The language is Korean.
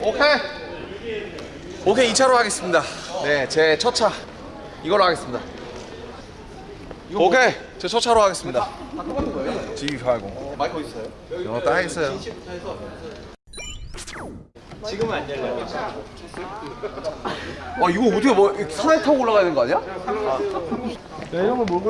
오케이 오케이 2차로 하겠습니다 네제 첫 차 이걸로 하겠습니다 뭐- 오케이 제 첫 차로 하겠습니다 다 똑같은 거예요? G80 어, 마이크 어디 있어요? 영어 딱 있어요 지금은 안 열려요. 아 이거 어떻게 뭐 산에 타고 올라가야 되는 거 아니야? 아. 야, 이런 걸 몰고